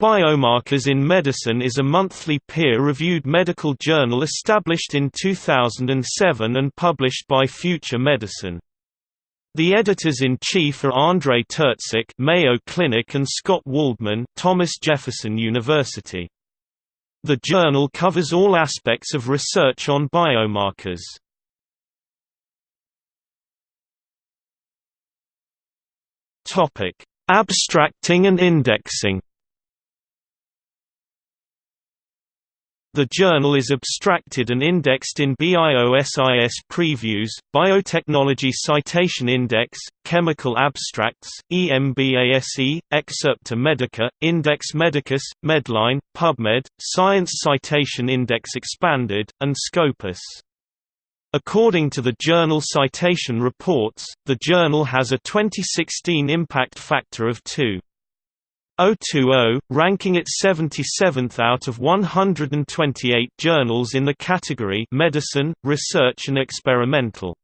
Biomarkers in Medicine is a monthly peer-reviewed medical journal established in 2007 and published by Future Medicine. The editors-in-chief are Andrei Terzic Mayo Clinic and Scott Waldman Thomas Jefferson University. The journal covers all aspects of research on biomarkers. Abstracting and indexing The journal is abstracted and indexed in BIOSIS previews, Biotechnology Citation Index, Chemical Abstracts, EMBASE, Excerpta Medica, Index Medicus, Medline, PubMed, Science Citation Index Expanded, and Scopus. According to the journal Citation Reports, the journal has a 2016 impact factor of 2. 020, ranking it 77th out of 128 journals in the category Medicine, Research and Experimental.